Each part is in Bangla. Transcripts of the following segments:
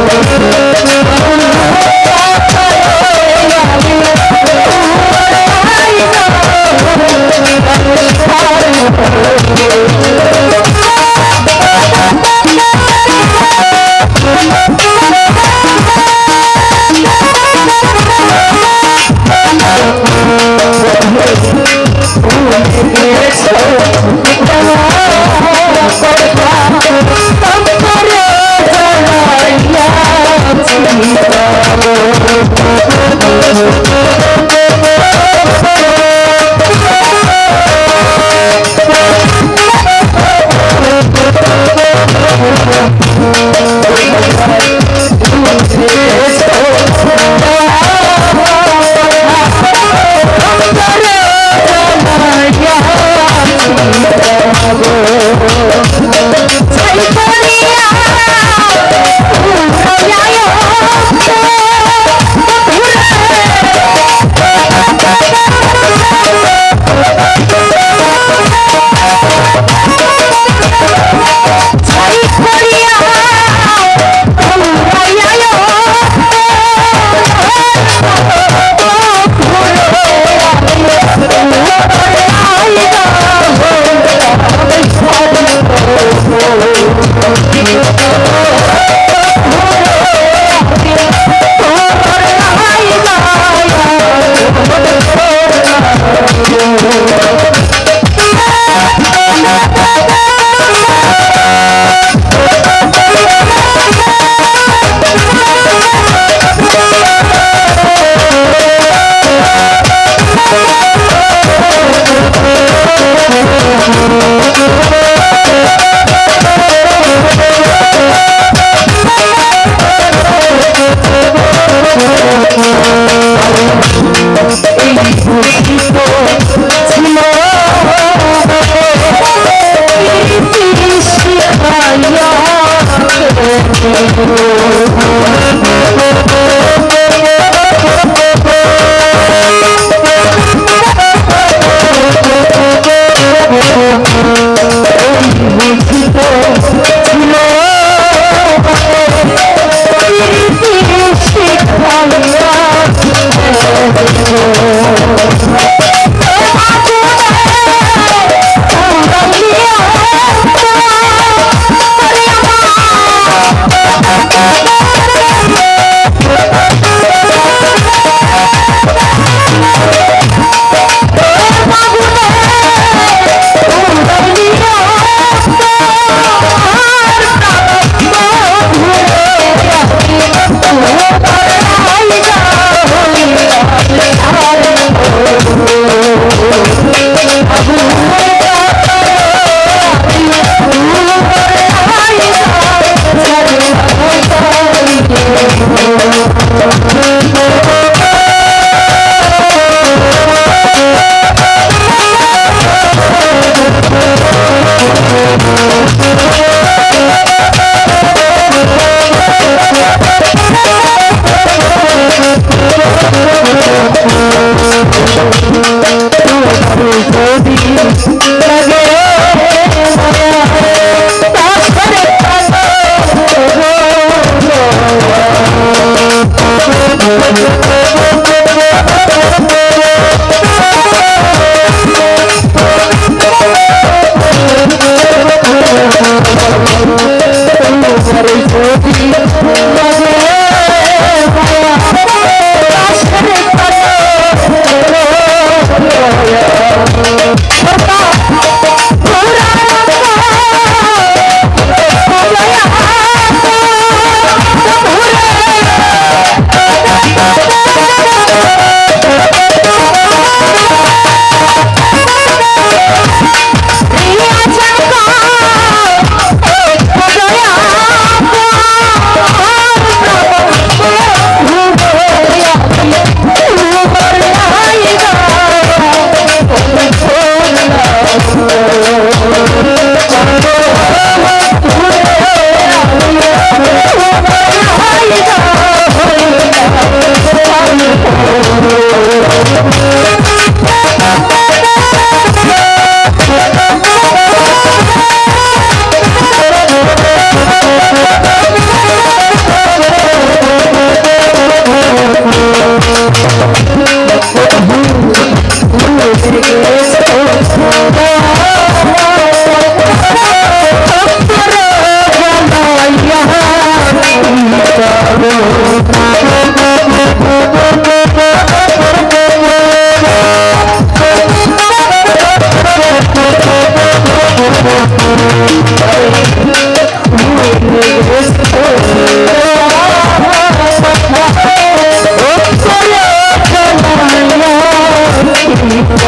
oh Oh,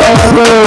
forever.